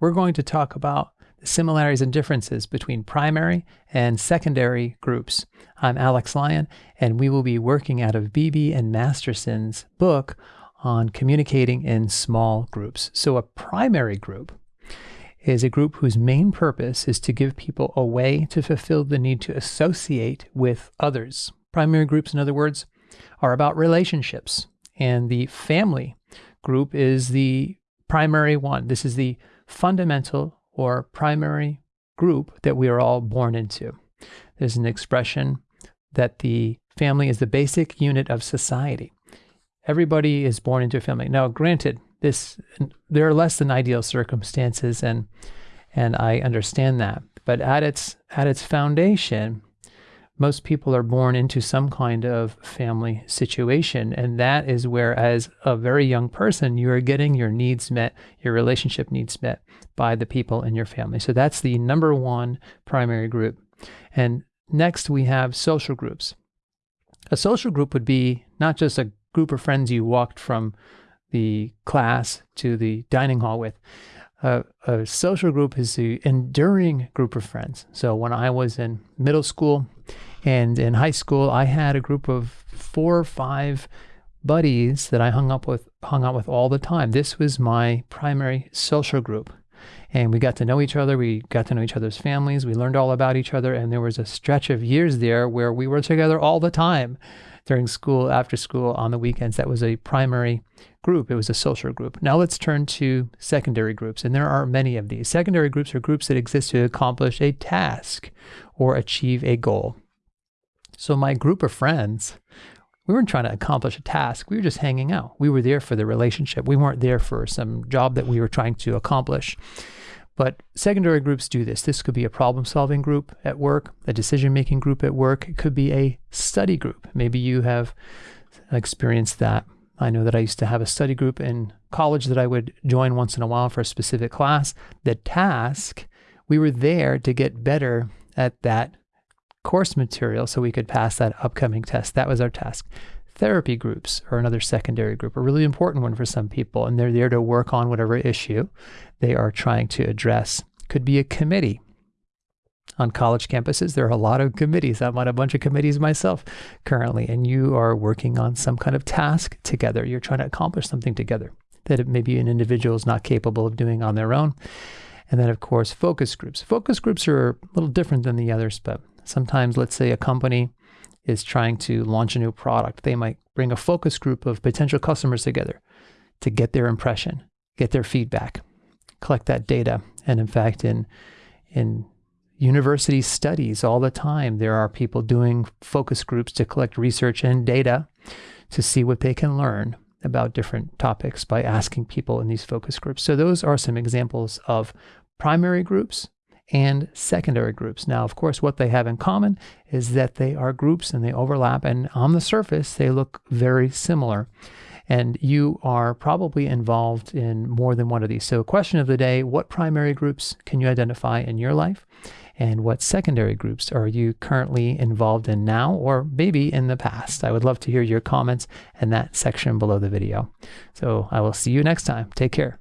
we're going to talk about the similarities and differences between primary and secondary groups. I'm Alex Lyon, and we will be working out of Beebe and Masterson's book on communicating in small groups. So, a primary group is a group whose main purpose is to give people a way to fulfill the need to associate with others. Primary groups, in other words, are about relationships, and the family group is the primary one. This is the fundamental or primary group that we are all born into. There's an expression that the family is the basic unit of society. Everybody is born into a family. Now, granted, this there are less than ideal circumstances, and and I understand that. But at its at its foundation, most people are born into some kind of family situation. And that is where, as a very young person, you are getting your needs met, your relationship needs met by the people in your family. So that's the number one primary group. And next, we have social groups. A social group would be not just a group of friends you walked from the class to the dining hall with. A social group is the enduring group of friends. So when I was in middle school, and in high school, I had a group of four or five buddies that I hung up with hung out with all the time. This was my primary social group. And we got to know each other. We got to know each other's families. We learned all about each other. And there was a stretch of years there where we were together all the time during school, after school, on the weekends. That was a primary group. It was a social group. Now let's turn to secondary groups. And there are many of these. Secondary groups are groups that exist to accomplish a task or achieve a goal. So my group of friends, we weren't trying to accomplish a task. We were just hanging out. We were there for the relationship. We weren't there for some job that we were trying to accomplish. But secondary groups do this. This could be a problem solving group at work, a decision making group at work. It could be a study group. Maybe you have experienced that. I know that I used to have a study group in college that I would join once in a while for a specific class. The task, we were there to get better at that course material so we could pass that upcoming test. That was our task. Therapy groups are another secondary group, a really important one for some people, and they're there to work on whatever issue they are trying to address. Could be a committee. On college campuses, there are a lot of committees. I'm on a bunch of committees myself currently, and you are working on some kind of task together. You're trying to accomplish something together that maybe an individual is not capable of doing on their own. And then, of course, focus groups. Focus groups are a little different than the others, but Sometimes, let's say a company is trying to launch a new product, they might bring a focus group of potential customers together to get their impression, get their feedback, collect that data. And in fact, in in university studies all the time, there are people doing focus groups to collect research and data to see what they can learn about different topics by asking people in these focus groups. So those are some examples of primary groups and secondary groups. Now, of course, what they have in common is that they are groups and they overlap, and on the surface, they look very similar. And you are probably involved in more than one of these. So, question of the day what primary groups can you identify in your life? And what secondary groups are you currently involved in now or maybe in the past? I would love to hear your comments in that section below the video. So, I will see you next time. Take care.